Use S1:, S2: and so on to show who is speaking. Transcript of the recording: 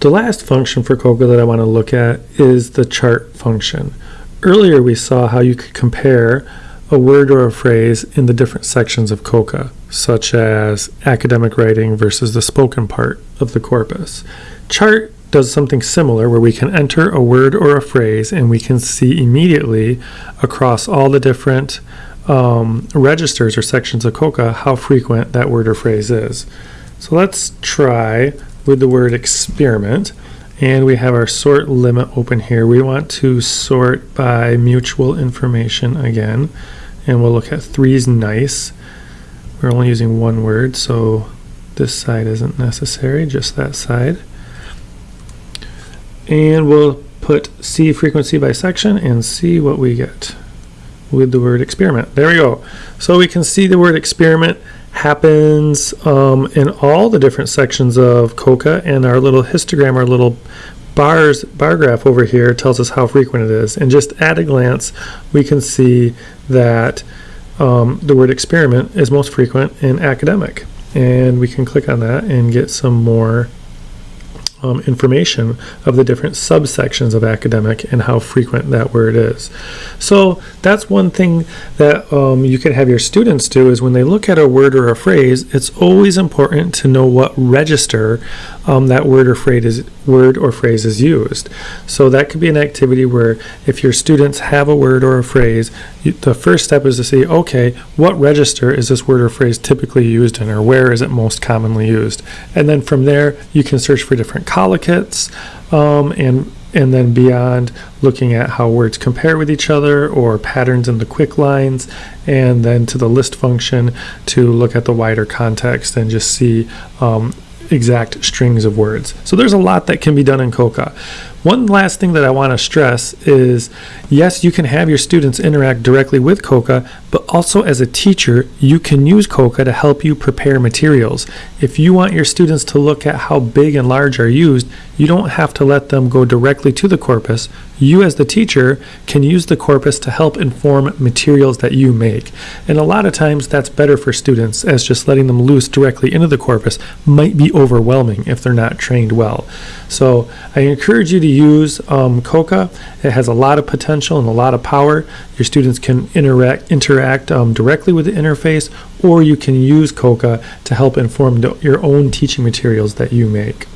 S1: The last function for COCA that I want to look at is the chart function. Earlier we saw how you could compare a word or a phrase in the different sections of COCA, such as academic writing versus the spoken part of the corpus. Chart does something similar where we can enter a word or a phrase and we can see immediately across all the different um, registers or sections of COCA how frequent that word or phrase is. So let's try with the word experiment and we have our sort limit open here. We want to sort by mutual information again and we'll look at three's nice. We're only using one word so this side isn't necessary, just that side and we'll put C frequency by section and see what we get with the word experiment. There we go. So we can see the word experiment happens um, in all the different sections of COCA and our little histogram, our little bars bar graph over here tells us how frequent it is. And just at a glance, we can see that um, the word experiment is most frequent in academic. And we can click on that and get some more um, information of the different subsections of academic and how frequent that word is. So that's one thing that um, you could have your students do is when they look at a word or a phrase, it's always important to know what register um, that word or phrase is word or phrase is used. So that could be an activity where if your students have a word or a phrase, you, the first step is to see, okay, what register is this word or phrase typically used in, or where is it most commonly used? And then from there, you can search for different collocates um, and and then beyond looking at how words compare with each other or patterns in the KWIC lines and then to the list function to look at the wider context and just see um, exact strings of words. So there's a lot that can be done in COCA. One last thing that I want to stress is yes, you can have your students interact directly with COCA, but also as a teacher, you can use COCA to help you prepare materials. If you want your students to look at how big and large are used, you don't have to let them go directly to the corpus. You as the teacher can use the corpus to help inform materials that you make. And a lot of times that's better for students as just letting them loose directly into the corpus might be overwhelming if they're not trained well. So I encourage you to use um, COCA. It has a lot of potential and a lot of power. Your students can interact, interact um, directly with the interface or you can use COCA to help inform your own teaching materials that you make.